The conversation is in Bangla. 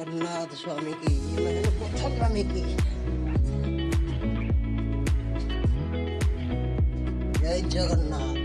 జగన్నాథ స్వామికి బుద్ధ స్వామికి జై జగన్నాథ్